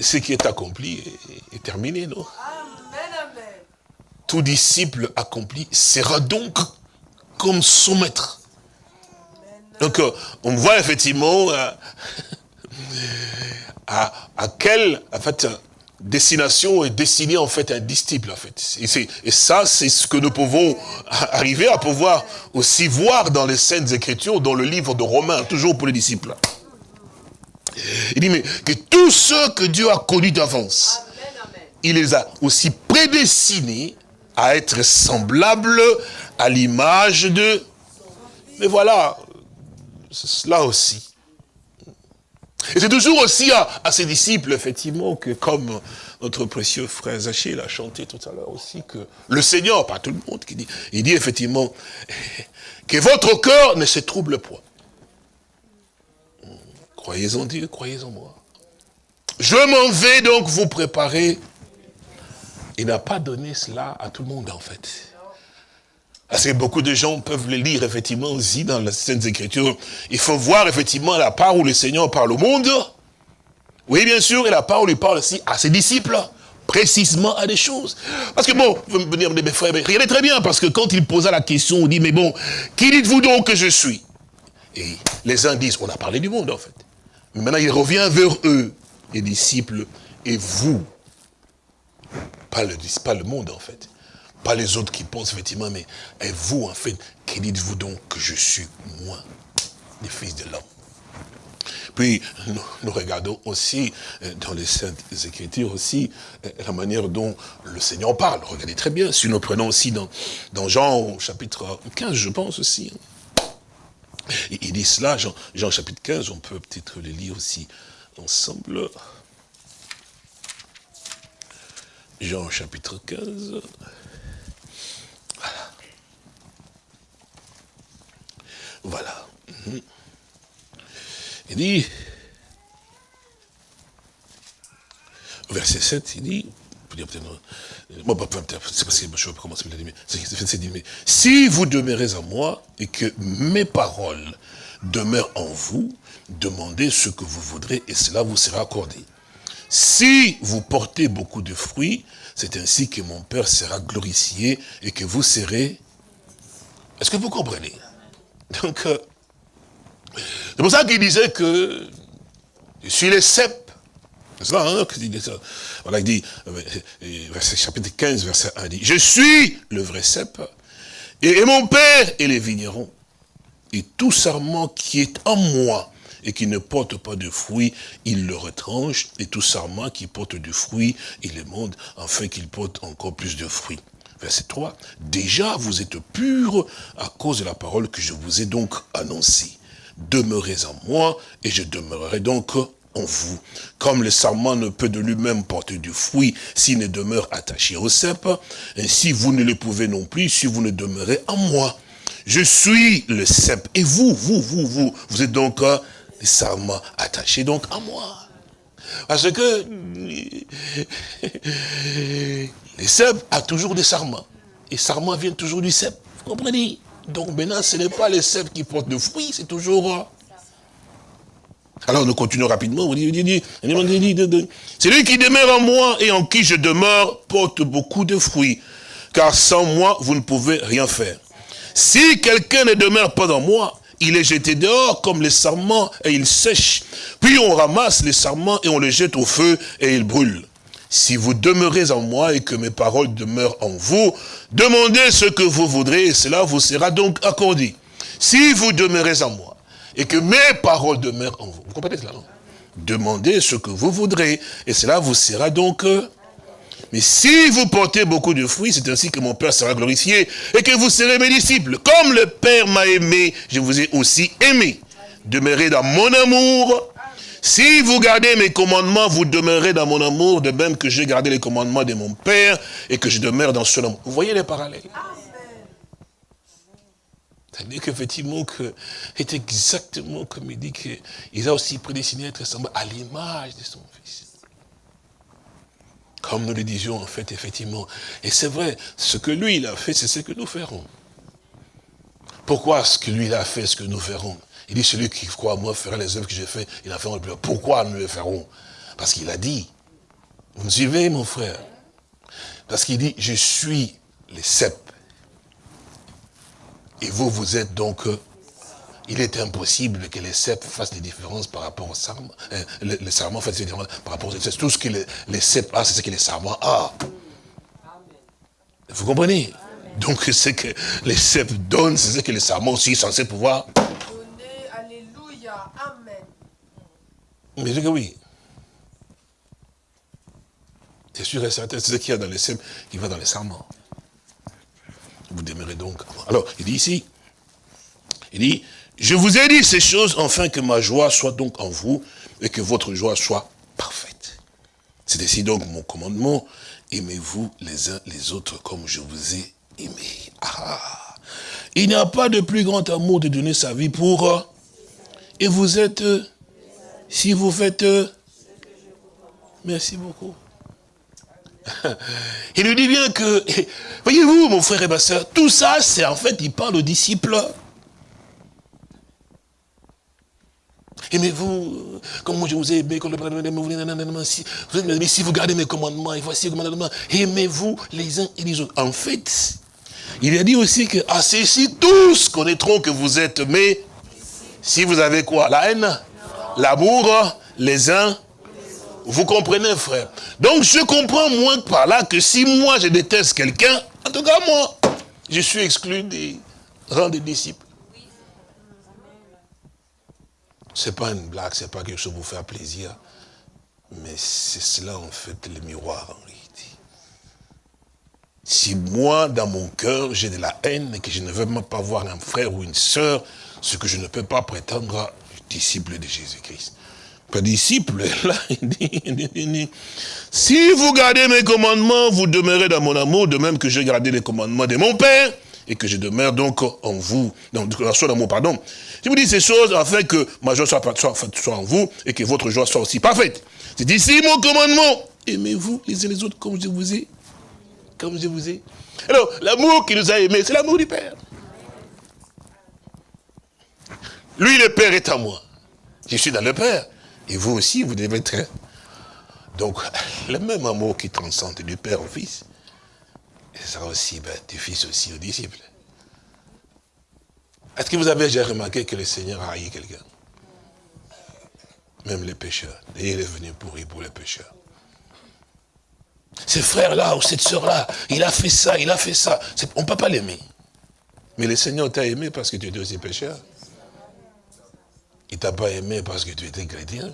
Ce qui est accompli est, est terminé, non? Tout disciple accompli sera donc comme son maître. Donc, on voit effectivement... À, à quel, en fait, destination est destinée en fait un disciple en fait. Et, ça, c'est ce que nous pouvons arriver à pouvoir aussi voir dans les Saintes Écritures, dans le livre de Romains, toujours pour les disciples. Il dit, mais que tous ceux que Dieu a connus d'avance, il les a aussi prédestinés à être semblables à l'image de... Mais voilà, c'est cela aussi. Et c'est toujours aussi à, à ses disciples, effectivement, que comme notre précieux frère Zaché l'a chanté tout à l'heure aussi, que le Seigneur, pas tout le monde, qui dit, il dit effectivement, que votre cœur ne se trouble point. Croyez en Dieu, croyez en moi. Je m'en vais donc vous préparer. Il n'a pas donné cela à tout le monde, en fait. Parce que beaucoup de gens peuvent le lire, effectivement, aussi dans les Saintes Écritures. Il faut voir, effectivement, la part où le Seigneur parle au monde. Oui, bien sûr, et la part où il parle aussi à ses disciples. Précisément à des choses. Parce que bon, vous me dire, mes frères, regardez très bien, parce que quand il posa la question, on dit, mais bon, qui dites-vous donc que je suis? Et les uns disent, on a parlé du monde, en fait. Mais maintenant, il revient vers eux, les disciples, et vous. Le, pas le monde, en fait. Pas les autres qui pensent, effectivement, mais et vous, en fait, qui dites-vous donc que je suis, moi, le Fils de l'homme? Puis, nous, regardons aussi euh, dans les Saintes Écritures aussi euh, la manière dont le Seigneur parle. Regardez très bien, si nous prenons aussi dans, dans Jean chapitre 15, je pense aussi. hein. Il il dit cela, Jean, Jean chapitre 15, on peut peut-être le lire aussi ensemble. Jean chapitre 15. Voilà. Mhm. Il dit, verset 7, il dit, euh, pas- c'est parce que je commencer, mais il a dit, mais c'est dit, mais si vous demeurez en moi et que mes paroles demeurent en vous, demandez ce que vous voudrez et cela vous sera accordé. Si vous portez beaucoup de fruits, c'est ainsi que mon Père sera glorifié et que vous serez... Est-ce que vous comprenez? Donc, euh, c'est pour ça qu'il disait que je suis le cep. C'est ça, hein. Voilà, il dit, euh, verset, chapitre 15, verset 1, il dit, je suis le vrai cep, et, et mon père est les vignerons. Et tout sarment qui est en moi et qui ne porte pas de fruits, il le retranche, et tout sarment qui porte du fruit, il le monte, afin qu'il porte encore plus de fruits. Verset 3, déjà vous êtes purs à cause de la parole que je vous ai donc annoncée. Demeurez en moi, et je demeurerai donc en vous. Comme le sarment ne peut de lui-même porter du fruit s'il ne demeure attaché au cep, ainsi vous ne le pouvez non plus si vous ne demeurez en moi. Je suis le cep, et vous, vous, vous, vous, vous êtes donc euh, les sarments attachés donc à moi. Parce que les cèpes a toujours des sarments. Et sarments viennent toujours du cep. Vous comprenez? Donc maintenant, ce n'est pas les cèpes qui portent de fruits, c'est toujours... euh, alors nous continuons rapidement. Celui qui demeure en moi et en qui je demeure porte beaucoup de fruits. Car sans moi, vous ne pouvez rien faire. Si quelqu'un ne demeure pas en moi, il est jeté dehors comme les sarments et il sèche. Puis on ramasse les sarments et on les jette au feu et ils brûlent. Si vous demeurez en moi et que mes paroles demeurent en vous, demandez ce que vous voudrez et cela vous sera donc accordé. Si vous demeurez en moi et que mes paroles demeurent en vous, vous comprenez cela, non? Demandez ce que vous voudrez et cela vous sera donc euh, mais si vous portez beaucoup de fruits, c'est ainsi que mon Père sera glorifié et que vous serez mes disciples. Comme le Père m'a aimé, je vous ai aussi aimé. Demeurez dans mon amour. Si vous gardez mes commandements, vous demeurez dans mon amour, de même que j'ai gardé les commandements de mon Père et que je demeure dans son amour. Vous voyez les parallèles? C'est-à-dire qu'effectivement, que c'est exactement comme il dit qu'il a aussi prédestiné être à l'image de son. Comme nous le disions, en fait, effectivement. Et c'est vrai, ce que lui, il a fait, c'est ce que nous ferons. Pourquoi ce que lui, il a fait, ce que nous ferons? Il dit, celui qui croit à moi fera les œuvres que j'ai fait, il a fait le plus. Pourquoi nous le ferons? Parce qu'il a dit. Vous me suivez, mon frère? Parce qu'il dit, je suis les cèpes. Et vous, vous êtes donc euh, il est impossible que les cèpes fassent des différences par rapport au sarment. Euh, le, le sarment fait des différences par rapport au C'est tout ce que les, les cèpes ont, c'est ce que les sarments ont. Vous comprenez? Donc, ce que les cèpes donnent, c'est ce que les sarments aussi sont censés pouvoir. Donner, Alléluia, Amen. Mais je dis que oui. C'est sûr et certain, c'est ce qu'il y a dans les cèpes qui va dans les sarments. Vous demeurez donc. Alors, il dit ici, il dit, je vous ai dit ces choses afin que ma joie soit donc en vous et que votre joie soit parfaite. C'est ici donc mon commandement, aimez-vous les uns les autres comme je vous ai aimé. Ah, il n'y a pas de plus grand amour de donner sa vie pour... euh, Et vous êtes... euh, Si vous faites... euh, Merci beaucoup. Il nous dit bien que, voyez-vous, mon frère et ma soeur, tout ça, c'est en fait, il parle aux disciples. Aimez-vous, comme moi je vous ai aimé, comme le si, vous gardez mes commandements, et voici les commandements, aimez-vous les uns et les autres. En fait, il a dit aussi que à ceci tous connaîtront que vous êtes mes, si vous avez quoi La haine L'amour Les uns vous comprenez, frère Donc, je comprends moins par là que si moi, je déteste quelqu'un, en tout cas, moi, je suis exclu des rangs des disciples. C'est pas une blague, c'est pas quelque chose pour faire plaisir. Mais c'est cela, en fait, le miroir, en réalité. Si moi, dans mon cœur, j'ai de la haine et que je ne veux même pas voir un frère ou une sœur, ce que je ne peux pas prétendre disciple de Jésus-Christ. Pas disciple, là, il dit, si vous gardez mes commandements, vous demeurez dans mon amour, de même que j'ai gardé les commandements de mon Père, et que je demeure donc en vous, dans son amour, pardon. Je vous dis ces choses afin que ma joie soit, soit, soit en vous, et que votre joie soit aussi parfaite. C'est ici mon commandement. Aimez-vous les uns les autres comme je vous ai. Comme je vous ai. Alors, l'amour qui nous a aimés, c'est l'amour du Père. Lui, le Père est à moi. Je suis dans le Père. Et vous aussi, vous devez être... Donc, le même amour qui transcende du Père au Fils, et ça aussi, Fils aussi au disciple. Est-ce que vous avez déjà remarqué que le Seigneur a haï quelqu'un? Même les pécheurs. Et il est venu pourrir pour les pécheurs. Ce frère-là ou cette sœur-là, il a fait ça, il a fait ça. On ne peut pas l'aimer. Mais le Seigneur t'a aimé parce que tu étais aussi pécheur. Il ne t'a pas aimé parce que tu étais chrétien.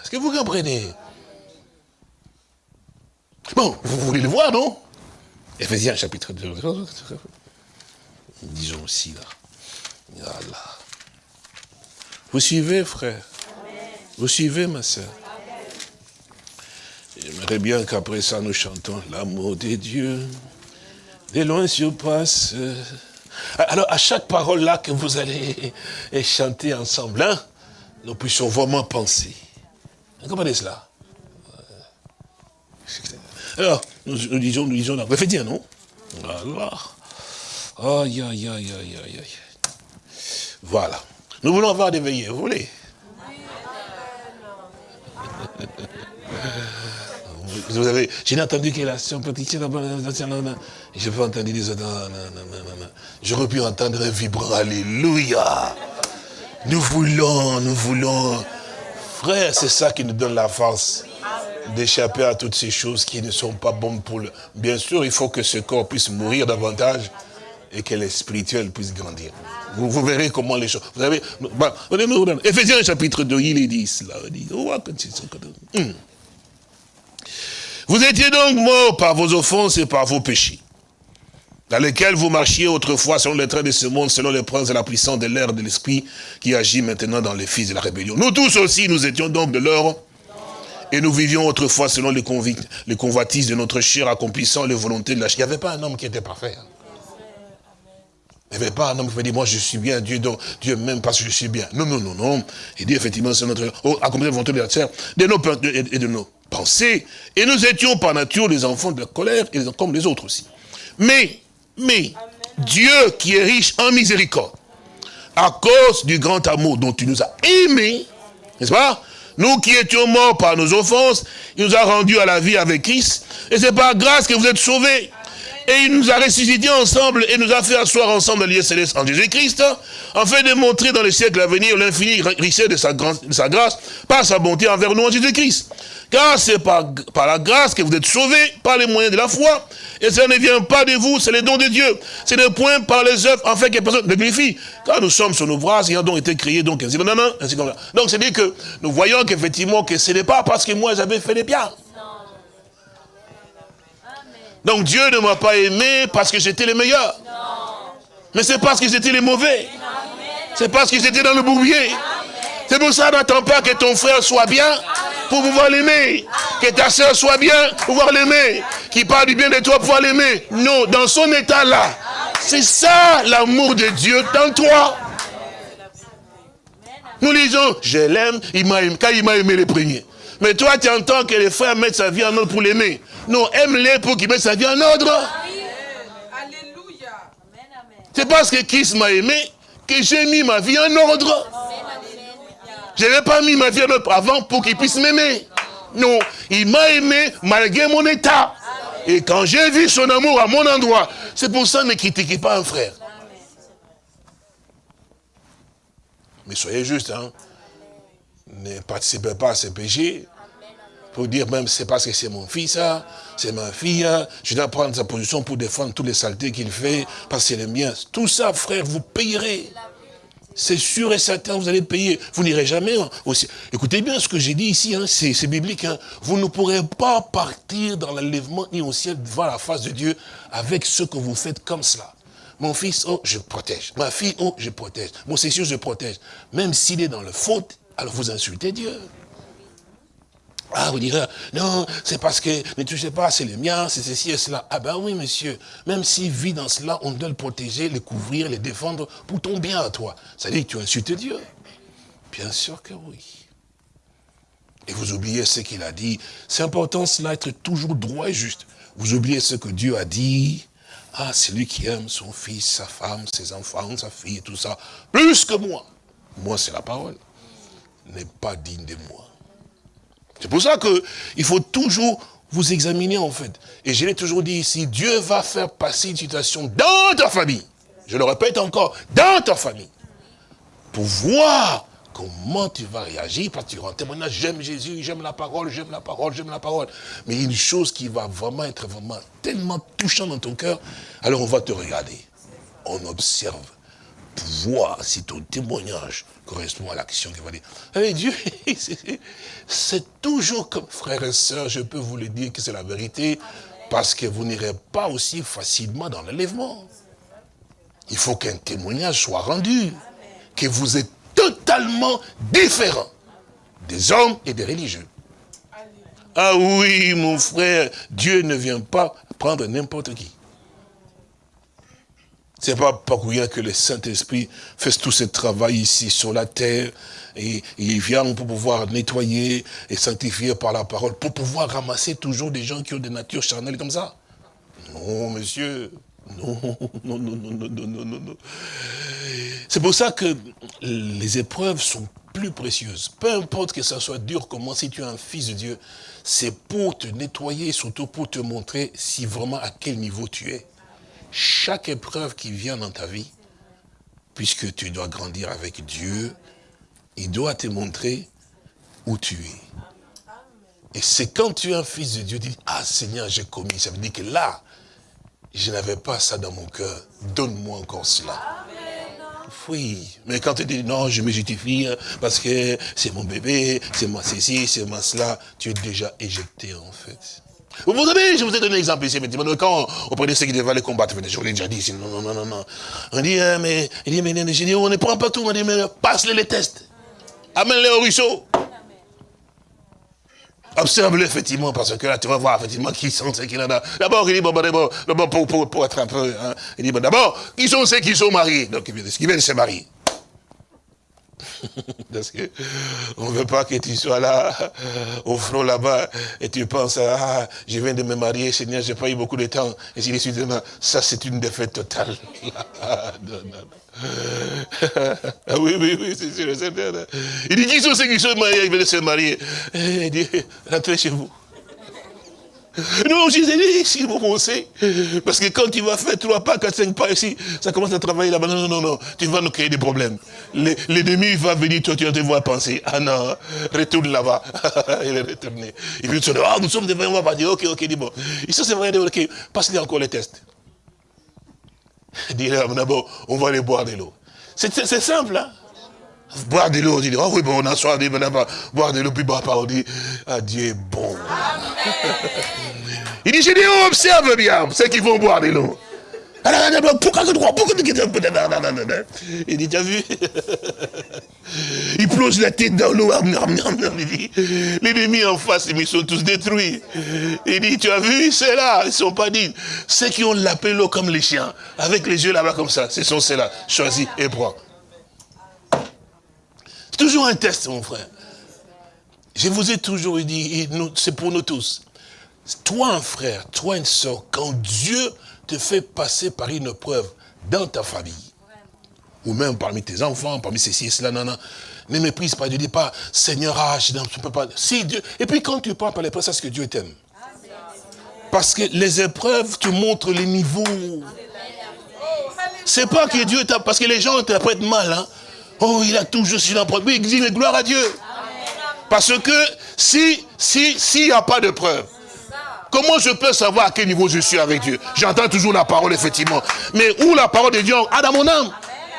Est-ce que vous comprenez? Bon, vous voulez le voir, non? Éphésiens chapitre 2. Disons aussi là. Voilà. Vous suivez, frère? Vous suivez, ma soeur J'aimerais bien qu'après ça, nous chantons l'amour de Dieu. De loin surpasse. Alors, à chaque parole là que vous allez chanter ensemble, hein, nous puissions vraiment penser. Vous comprenez cela? Alors, nous, nous disons, nous disons, faites dire, non? Voilà. Aïe, aïe, aïe, aïe, aïe, aïe. Voilà. Nous voulons avoir des veillées, vous voulez? Vous avez, j'ai entendu que la sœur petite, j'ai pas entendu les autres. J'aurais pu entendre un vibrant, alléluia. Nous voulons, nous voulons. Frère, c'est ça qui nous donne la force d'échapper à toutes ces choses qui ne sont pas bonnes pour le... Bien sûr, il faut que ce corps puisse mourir davantage et que le spirituel puisse grandir. Vous, verrez comment les choses... Vous avez... Bah, Éphésiens chapitre 2, il est dit cela. Hum. Vous étiez donc morts par vos offenses et par vos péchés, dans lesquels vous marchiez autrefois selon les traits de ce monde, selon les princes de la puissance de l'air de l'esprit qui agit maintenant dans les fils de la rébellion. Nous tous aussi, nous étions donc de l'or et nous vivions autrefois selon les, les convoitises de notre chair, accomplissant les volontés de la chair. Il n'y avait pas un homme qui était parfait. Hein. Il n'y avait pas un homme qui pouvait dire, moi je suis bien, Dieu, donc, Dieu m'aime parce que je suis bien. Non, non, non, non. Il dit effectivement, c'est notre, oh, accomplir les volontés de la chair, de nos, et de nos pensées. Et nous étions par nature les enfants de la colère, et comme les autres aussi. Mais, mais, Dieu qui est riche en miséricorde, à cause du grand amour dont il nous a aimés, n'est-ce pas? Nous qui étions morts par nos offenses, il nous a rendus à la vie avec Christ, et c'est par grâce que vous êtes sauvés. Et il nous a ressuscités ensemble et nous a fait asseoir ensemble dans lieu céleste en Jésus-Christ, afin de montrer dans les siècles à venir l'infinie richesse de sa, grâce- de sa grâce, par sa bonté envers nous en Jésus-Christ. Car c'est par, la grâce que vous êtes sauvés, par les moyens de la foi, et cela ne vient pas de vous, c'est le don de Dieu. C'est le point par les œuvres, afin que personne ne glorifie. Car nous sommes son ouvrage, ayant donc été créés, donc ainsi comme ça. Donc c'est dire que nous voyons qu'effectivement que ce n'est pas parce que moi j'avais fait des biens. Donc Dieu ne m'a pas aimé parce que j'étais le meilleur. Mais c'est parce que j'étais les mauvais. C'est parce que j'étais dans le bourbier. C'est pour ça, n'attends pas que ton frère soit bien pour pouvoir l'aimer. Que ta soeur soit bien pour pouvoir l'aimer. Qu'il parle du bien de toi pour pouvoir l'aimer. Non, dans son état là. C'est ça l'amour de Dieu dans toi. Nous lisons, je l'aime, il m'a aimé, quand il m'a aimé le premier. Mais toi, tu entends que les frères mettent sa vie en ordre pour l'aimer. Non, aime-les pour qu'il mette sa vie en ordre. Alléluia. C'est parce que Christ m'a aimé que j'ai mis ma vie en ordre. Je n'avais pas mis ma vie en ordre avant pour qu'il puisse m'aimer. Non, il m'a aimé malgré mon état. Et quand j'ai vu son amour à mon endroit, c'est pour ça ne critiquez pas un frère. Mais soyez juste, hein. Ne participez pas à ce péché. Pour dire même, c'est parce que c'est mon fils, hein, c'est ma fille, hein, je dois prendre sa position pour défendre toutes les saletés qu'il fait, parce que c'est le mien. Tout ça, frère, vous payerez. C'est sûr et certain, vous allez payer. Vous n'irez jamais aussi. Écoutez bien ce que j'ai dit ici, hein, c'est biblique. hein. Vous ne pourrez pas partir dans l'enlèvement ni au ciel devant la face de Dieu avec ce que vous faites comme cela. Mon fils, oh, je protège. Ma fille, oh, je protège. Mon sûr, je protège. Même s'il est dans le faute, alors vous insultez Dieu. Ah, vous direz, non, c'est parce que ne touchez pas, c'est le mien, c'est ceci et cela. Ah ben oui, monsieur, même s'il vit dans cela, on doit le protéger, le couvrir, le défendre pour ton bien à toi. Ça veut dire que tu insultes Dieu. Bien sûr que oui. Et vous oubliez ce qu'il a dit. C'est important cela, être toujours droit et juste. Vous oubliez ce que Dieu a dit. Ah, c'est lui qui aime son fils, sa femme, ses enfants, sa fille tout ça, plus que moi. Moi, c'est la parole. N'est pas digne de moi. C'est pour ça qu'il faut toujours vous examiner en fait. Et je l'ai toujours dit ici, Dieu va faire passer une situation dans ta famille. Je le répète encore, dans ta famille. Pour voir comment tu vas réagir, parce que tu rends témoignage, j'aime Jésus, j'aime la parole, j'aime la parole, j'aime la parole. Mais une chose qui va vraiment être vraiment tellement touchante dans ton cœur, alors on va te regarder. On observe pour voir si ton témoignage correspond à l'action qu'il va dire. Eh, Dieu, c'est- c'est toujours comme frères et sœurs, je peux vous le dire que c'est la vérité, parce que vous n'irez pas aussi facilement dans l'enlèvement. Il faut qu'un témoignage soit rendu, que vous êtes totalement différent des hommes et des religieux. Ah oui, mon frère, Dieu ne vient pas prendre n'importe qui. C'est pas par rien que le Saint-Esprit fasse tout ce travail ici sur la terre. Et, il vient pour pouvoir nettoyer et sanctifier par la parole, pour pouvoir ramasser toujours des gens qui ont des natures charnelles comme ça. Non, monsieur. Non, non, non, non, non, non, non, non. C'est pour ça que les épreuves sont plus précieuses. Peu importe que ça soit dur, comment si tu es un fils de Dieu, c'est pour te nettoyer, surtout pour te montrer si vraiment à quel niveau tu es chaque épreuve qui vient dans ta vie, puisque tu dois grandir avec Dieu, il doit te montrer où tu es. Et c'est quand tu es un fils de Dieu, tu dis, ah Seigneur, j'ai commis. Ça veut dire que là, je n'avais pas ça dans mon cœur. Donne-moi encore cela. Oui, mais quand tu dis non, je me justifie hein, parce que c'est mon bébé, c'est moi ceci, c'est moi cela, tu es déjà éjecté en fait. Vous vous savez, je vous ai donné un exemple ici, effectivement, quand on prenait ceux qui devaient aller combattre, je vous l'ai déjà dit non, non, non, non, non. On dit, hein, mais, il dit, mais, j'ai dit, on ne prend pas tout, on dit, mais passe-les les tests. Amène-les au ruisseau. Observe-le effectivement, parce que là, tu vas voir effectivement qui sont ceux qui en a. D'abord, il dit, bon, bon, d'abord, pour, pour, pour être un peu, il dit, bon, d'abord, qui sont ceux qui sont mariés? Donc, qui viennent se marier. Parce que on ne veut pas que tu sois là, au front là-bas, et tu penses, ah, je viens de me marier, Seigneur, j'ai pas eu beaucoup de temps. Et si suite demain, ça c'est une défaite totale. Non, non, non. Oui, oui, oui, c'est sûr, c'est certain. Il dit, qui sont ceux qui sont mariés, ils viennent se marier Eh, Il dit, rentrez chez vous. Non, je disais, si vous pensez, parce que quand tu vas faire trois pas, quatre, cinq pas ici, ça commence à travailler là-bas. Non, non, non, non, tu vas nous créer des problèmes. L'ennemi va venir, toi, tu vas te voir penser, ah non, retourne là-bas. Il est retourné. Et puis tu dis, ah, nous sommes devant, on va dire, ok, ok, dis bon. Ici, c'est vrai, ok, passe-lui encore les tests. Dis, là, d'abord, on va aller boire de l'eau. C'est simple, hein Boire de l'eau, on dit, oh oui, bon, on a soif, boire de l'eau, puis boire pas, on dit, ah, Dieu est bon. Il dit, j'ai dit, oh, observe bien, ceux qui vont boire de l'eau. Il dit, t'as vu? Il plonge la tête dans l'eau. Il dit, L'ennemi en face, ils sont tous détruits. Il dit, tu as vu, c'est là. Ils ne sont pas dignes. Ceux qui ont lapé l'eau comme les chiens, avec les yeux là-bas comme ça, ce sont ceux-là. Choisis et prends. Toujours un test, mon frère. Je vous ai toujours dit, c'est pour nous tous. Toi, un frère, toi, une soeur, quand Dieu te fait passer par une preuve dans ta famille, ou même parmi tes enfants, parmi ceci et cela, non, ne méprise pas, ne dis pas, Seigneur, ah, je ne peux pas. Si Dieu, et puis quand tu parles par l'épreuve, c'est ce que Dieu t'aime. Parce que les épreuves te montrent les niveaux. C'est pas que Dieu t'a... Parce que les gens interprètent mal. Hein. Oh, il a toujours su l'empreinte. Oui, dis gloire à Dieu. Parce que si, si, s'il n'y a pas de preuve, comment je peux savoir à quel niveau je suis avec Dieu? J'entends toujours la parole, effectivement. Mais où la parole de Dieu? A dans mon âme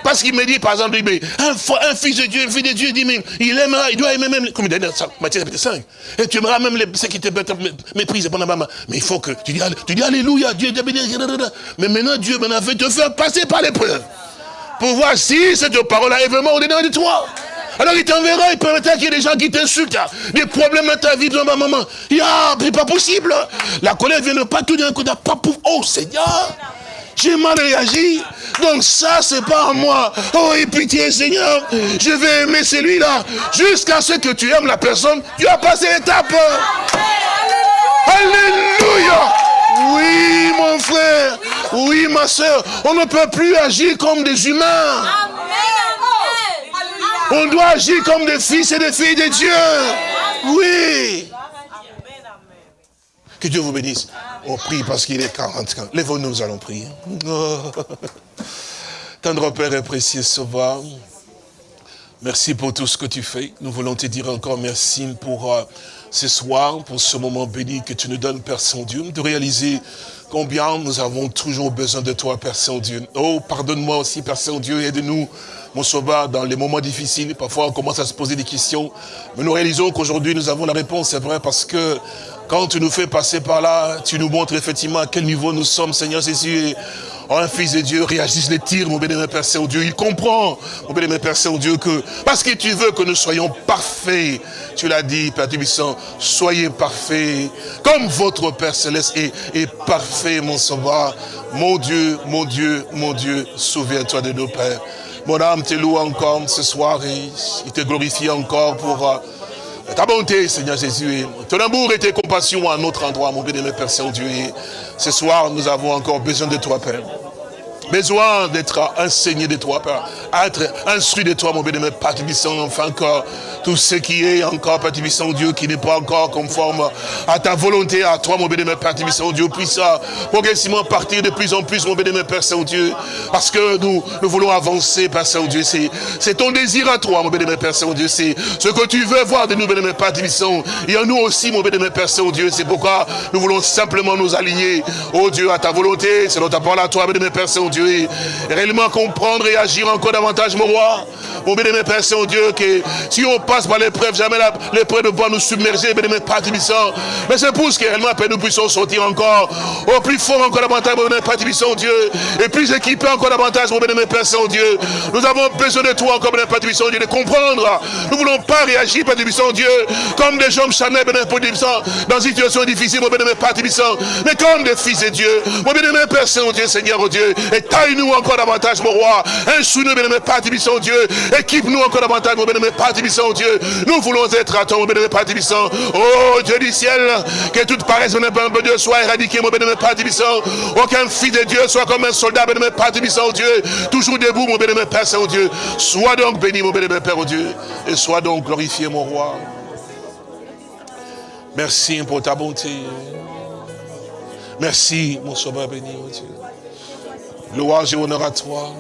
parce qu'il me dit, par exemple, mais un, fils de Dieu, un fils de Dieu, il dit, mais il aimera, il doit aimer même, comme il dit dans Matthieu chapitre 5. Et tu aimeras même ceux qui te méprisent. Mais il faut que, tu dis, tu dis Alléluia, Dieu. Mais maintenant, Dieu maintenant fait te faire passer par l'épreuve. Pour voir si cette parole-là est vraiment au-dedans de toi. Alors il t'enverra, il permettra qu'il y ait des gens qui t'insultent, des problèmes dans ta vie, dans ma maman. Ya, c'est pas possible. La colère vient de pas tout d'un coup, pas pour. Oh Seigneur, j'ai mal réagi. Donc ça, c'est pas à moi. Oh, et pitié, Seigneur, je vais aimer celui-là. Jusqu'à ce que tu aimes la personne, tu as passé l'étape. Alléluia. Oui, mon frère. Oui, ma soeur. On ne peut plus agir comme des humains. On doit agir comme des fils et des filles de Dieu. Oui. Que Dieu vous bénisse. On prie parce qu'il est 40. Lèvons-nous, nous allons prier. Oh. Tendre Père et précieux Sauveur, merci pour tout ce que tu fais. Nous voulons te dire encore merci pour euh, ce soir, pour ce moment béni que tu nous donnes, Père Saint-Dieu, de réaliser combien nous avons toujours besoin de toi, Père Saint-Dieu. Oh, pardonne-moi aussi, Père Saint-Dieu, aide-nous, mon Sauveur, dans les moments difficiles. Parfois, on commence à se poser des questions, mais nous réalisons qu'aujourd'hui, nous avons la réponse, c'est vrai, parce que quand tu nous fais passer par là, tu nous montres effectivement à quel niveau nous sommes, Seigneur Jésus. Oh, fils de Dieu réagisse les tirs, mon béni, Père Saint-Dieu. Il comprend, mon béni, Père Saint-Dieu, que parce que tu veux que nous soyons parfaits, tu l'as dit, Père Tubissant, soyez parfaits, comme votre Père Céleste est, est parfait, mon sauveur. Mon Dieu, mon Dieu, mon Dieu, souviens-toi de nos pères. Mon âme te loue encore ce soir et il te glorifie encore pour... euh, ta bonté, Seigneur Jésus, ton amour et tes compassions à notre endroit, mon bien-aimé Père Saint-Dieu. Ce soir, nous avons encore besoin de toi, Père. Besoin d'être enseigné de toi, Père. Être instruit de toi, mon bien-aimé Père Tubissant, enfin encore tout ce qui est encore, Père Tubissant, Dieu, qui n'est pas encore conforme à ta volonté, à toi, mon bien-aimé Père Tubissant, Dieu, puisse progressivement partir de plus en plus, mon bien-aimé Père Saint-Dieu, parce que nous, nous voulons avancer, Père Saint-Dieu. C'est ton désir à toi, mon bien-aimé Père Saint-Dieu. C'est ce que tu veux voir de nous, bien-aimé Père Tubissant. Et en nous aussi, mon bien-aimé Père Saint-Dieu. C'est pourquoi nous voulons simplement nous aligner, oh Dieu, à ta volonté, selon ta parole à toi, bien-aimé Père Saint-Dieu. Et réellement comprendre et agir encore davantage, mon roi. Mon bien-aimé Père Saint-Dieu, que si on passe par l'épreuve, jamais l'épreuve ne va nous submerger, bien-aimé Père Tubissant. Mais c'est pour ce que réellement, Père, nous puissions sortir encore, au plus fort encore davantage, mon bien-aimé Père Tubissant, Dieu. Et plus équipés encore davantage, mon bien-aimé Père Saint-Dieu. Nous avons besoin de toi encore, bien-aimé Père Tubissant, Dieu, de comprendre. Nous ne voulons pas réagir, Père Tubissant, Dieu, comme des hommes charnels, bien-aimé Père Tubissant, dans une situation difficile, mon bien-aimé Père Tubissant, mais comme des fils de Dieu. Mon bien-aimé Père Saint-Dieu, Seigneur, oh Dieu, et taille-nous encore davantage, mon roi. Instruis-nous, bien-aimé Père Tubissant, Dieu. Équipe-nous encore davantage, mon bien-aimé Père Tubissant, Dieu. Nous voulons être à toi, mon bien-aimé Père Tubissant. Oh Dieu du ciel, que toute paresse, mon bien-aimé Dieu, soit éradiquée, mon bien-aimé Père Tubissant. Aucun fils de Dieu soit comme un soldat, bien-aimé Père Tubissant, Dieu. Toujours debout, mon bien-aimé Père Saint-Dieu. Sois donc béni, mon bien-aimé Père, oh Dieu. Et sois donc glorifié, mon roi. Merci pour ta bonté. Merci, mon sauveur béni, oh Dieu. Louange et honneur à toi.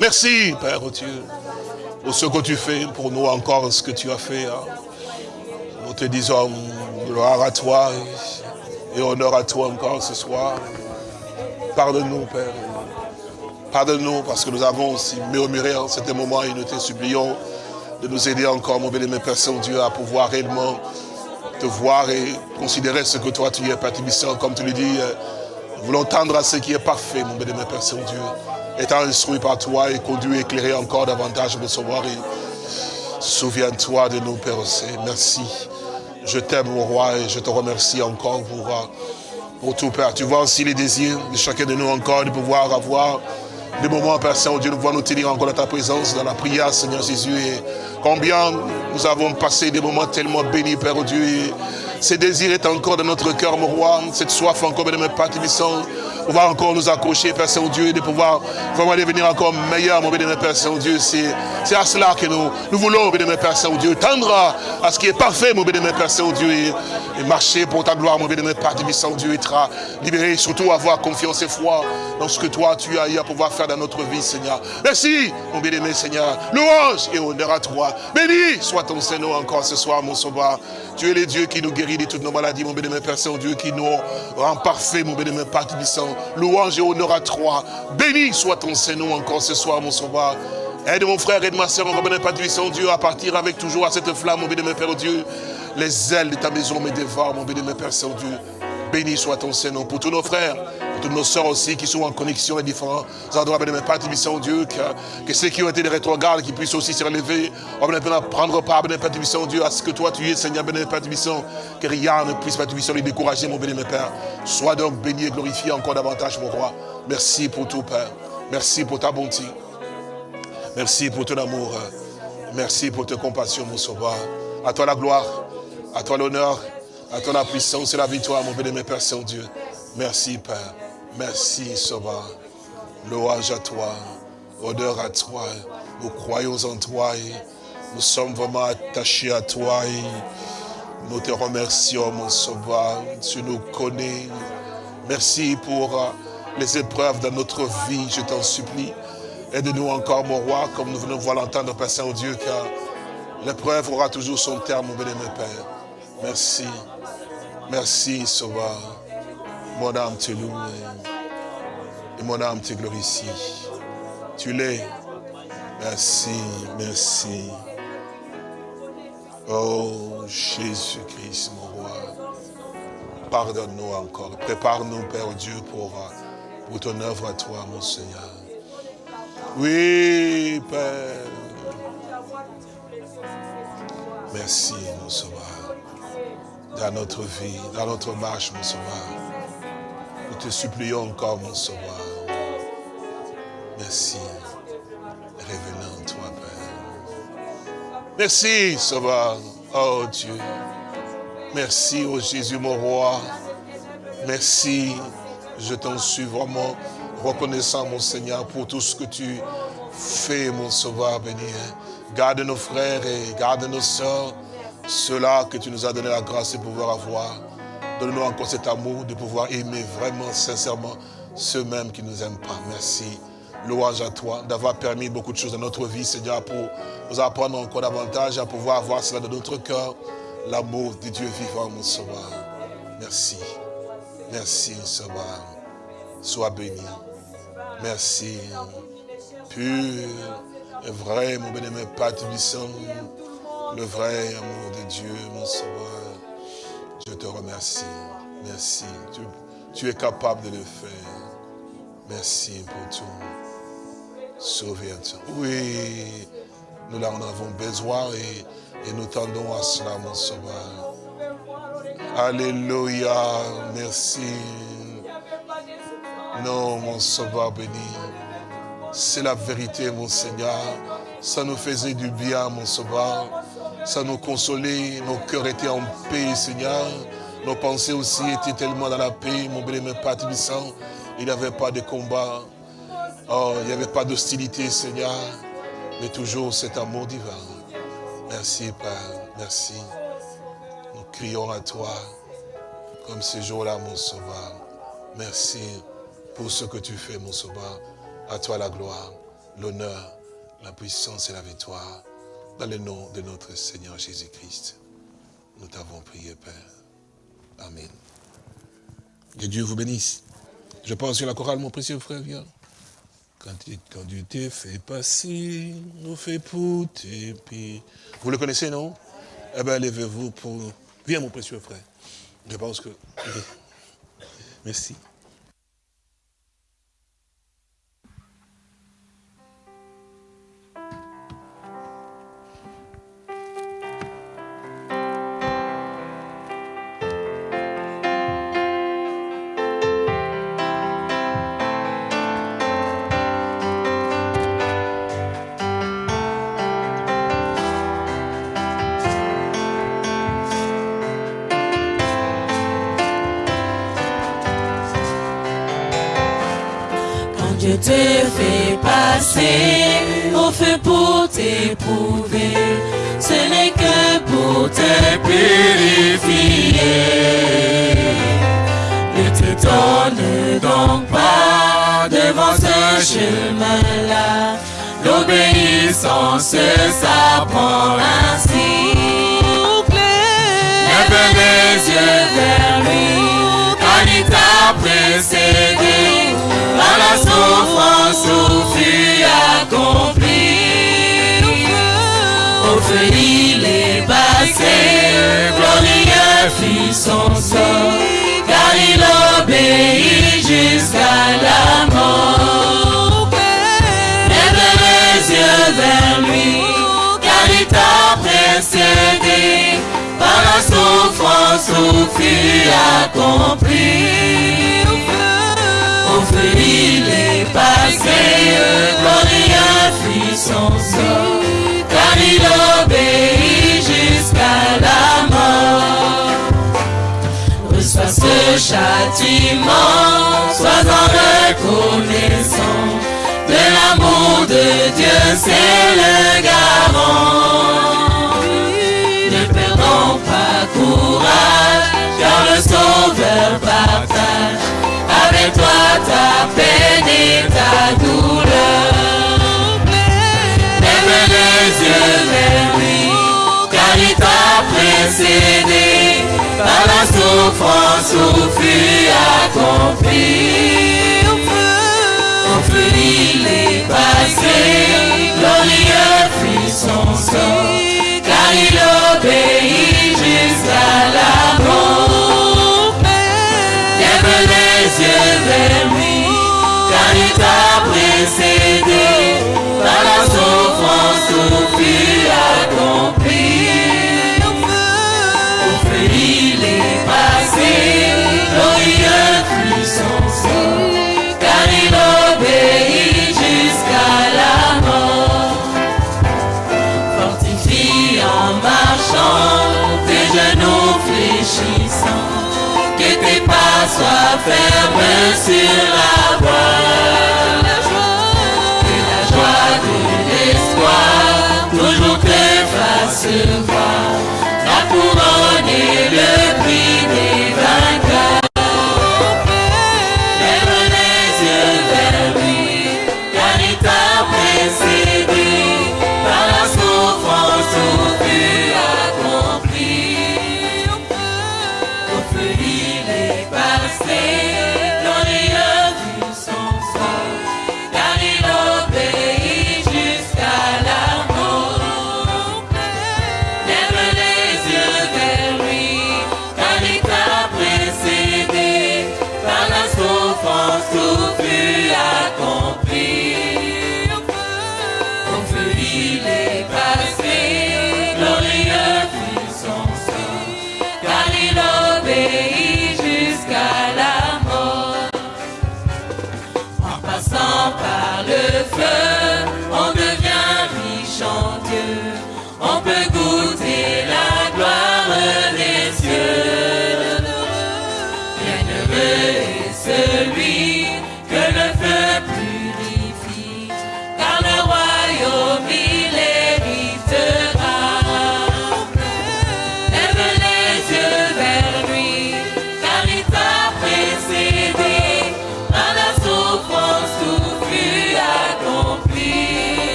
Merci, Père, oh Dieu, pour ce que tu fais pour nous encore, ce que tu as fait. hein. Nous te disons gloire à toi et honneur à toi encore ce soir. Pardonne-nous, Père. Pardonne-nous parce que nous avons aussi murmuré en cet moment et nous te supplions de nous aider encore, mon bien-aimé Père Saint-Dieu, à pouvoir réellement te voir et considérer ce que toi tu es, Père Tibissant, comme tu le dis. euh, Nous voulons tendre à ce qui est parfait, mon bien-aimé Père Saint-Dieu. Étant instruit par toi et conduit, éclairé encore davantage de savoir. Souviens-toi de nous, Père. Merci. Je t'aime, mon roi, et je te remercie encore pour, euh, pour tout, Père. Tu vois aussi les désirs de chacun de nous encore de pouvoir avoir des moments, Père Saint-Dieu, nous pouvons nous tenir encore dans ta présence, dans la prière, Seigneur Jésus. Et combien nous avons passé des moments tellement bénis, Père Dieu. Ce désir est encore dans notre cœur, mon roi. Cette soif encore, de mes Tibissant, pouvoir encore nous accrocher, Père Saint-Dieu, et de pouvoir vraiment devenir encore meilleur, mon béni, Père Saint-Dieu. C'est à cela que nous, nous voulons, mon béni, Père Saint-Dieu, tendre à, ce qui est parfait, mon béni, Père Saint-Dieu, et, et marcher pour ta gloire, mon béni, Père Tibissant-Dieu, être libéré, surtout avoir confiance et foi dans ce que toi, tu as eu à pouvoir faire dans notre vie, Seigneur. Merci, mon bien-aimé Seigneur. Louange et honneur à toi. Béni soit ton Seigneur encore ce soir, mon sauveur. Tu es le Dieu qui nous guérit de toutes nos maladies, mon bien-aimé Père Saint-Dieu, qui nous rend parfait, mon bien-aimé Père Louange et honneur à toi. Béni soit ton Seigneur encore ce soir, mon sauveur. Aide mon frère, aide ma soeur, mon Père Tibissant, Dieu, à partir avec toujours à cette flamme, mon bien-aimé Père Dieu. Les ailes de ta maison me dévorent, mon bien-aimé Père Saint-Dieu. Béni soit ton Seigneur pour tous nos frères, toutes nos sœurs aussi qui sont en connexion à différents endroits. Béni, Père Tibissant, Dieu, que, que ceux qui ont été des rétrogrades, qui puissent aussi se relever, oh, prendre part, béni, Père Tibissant, Dieu, à ce que toi tu es, Seigneur, béni, Père Tibissant, que rien ne puisse, Père Tibissant, les décourager, mon béni, Père. Sois donc béni et glorifié encore davantage, mon roi. Merci pour tout, Père. Merci pour ta bonté. Merci pour ton amour. Merci pour ta compassion, mon sauveur. À toi la gloire, à toi l'honneur, à toi la puissance et la victoire, mon béni, Père Saint-Dieu. Merci, Père. Merci, Sauveur. Louange à toi, honneur à toi. Nous croyons en toi nous sommes vraiment attachés à toi nous te remercions, mon Sauveur. Tu nous connais. Merci pour euh, les épreuves de notre vie, je t'en supplie. Aide-nous encore, mon roi, comme nous venons de voir l'entendre, Père Saint-Dieu, car l'épreuve aura toujours son terme, mon béni, Père. Merci. Merci, Sauveur. Mon âme te loue et- mon âme te glorifie. Tu l'es. Merci, merci. Oh, Jésus-Christ, mon roi. Pardonne-nous encore. Prépare-nous, Père Dieu, pour, euh, pour ton œuvre à toi, mon Seigneur. Oui, Père. Merci, mon Sauveur. Dans notre vie, dans notre marche, mon Sauveur. Te supplions encore, mon Sauveur. Merci. En toi, Père. Merci, Sauveur. Oh Dieu. Merci, oh Jésus, mon roi. Merci. Je t'en suis vraiment reconnaissant, mon Seigneur, pour tout ce que tu fais, mon Sauveur béni. Garde nos frères et garde nos sœurs, ceux-là que tu nous as donné la grâce de pouvoir avoir. Donne-nous encore cet amour de pouvoir aimer vraiment, sincèrement, ceux-mêmes qui ne nous aiment pas. Merci. Louange à toi d'avoir permis beaucoup de choses dans notre vie, Seigneur, pour nous apprendre encore davantage à pouvoir avoir cela dans notre cœur, l'amour de Dieu vivant, mon Sauveur. Merci. Merci, Sauveur. Sois béni. Merci. Pur et vrai, mon bénémoine Père le vrai amour de Dieu, mon Sauveur. Je te remercie. Merci. Tu, es capable de le faire. Merci pour tout. Souviens-toi. Oui, nous en avons besoin et, et nous tendons à cela, mon Sauveur. Alléluia. Merci. Non, mon Sauveur béni. C'est la vérité, mon Seigneur. Ça nous faisait du bien, mon Sauveur. Ça nous consolait. Nos cœurs étaient en paix, Seigneur. Nos pensées aussi étaient tellement dans la paix, mon béni, Père Tibissant. Il n'y avait pas de combat. Oh, il n'y avait pas d'hostilité, Seigneur. Mais toujours cet amour divin. Merci, Père. Merci. Nous crions à toi comme ce jour-là, mon Sauveur. Merci pour ce que tu fais, mon sauveur. À toi la gloire, l'honneur, la puissance et la victoire. Dans le nom de notre Seigneur Jésus-Christ, nous t'avons prié, Père. Amen. Que Dieu vous bénisse. Je pense sur la chorale, mon précieux frère, viens. Quand quand tu t'es fait passer, nous fait pour tes pieds. Vous le connaissez, non? Eh bien, levez-vous pour... Viens, mon précieux frère. Je pense que... Merci. L'obéissance s'apprend ainsi. Lève les yeux vers lui, car il t'a précédé. Par la souffrance où fut accompli. Au feu il est passé, glorieux fut son sort, fut accompli. Au feu il est passé, glorieux fut son sort, car il obéit jusqu'à la mort. Reçois ce châtiment, sois-en reconnaissant, de l'amour de Dieu, c'est le garant. Car le Sauveur partage avec toi ta peine et ta douleur. Lève les yeux vers lui, car il t'a précédé par la souffrance où fut accompli. Au feu il est passé, glorieux fut son sort, car il obéit jusqu'à la mort. Lève les yeux pas soient fermes sur la voie. Que la joie de l'espoir toujours te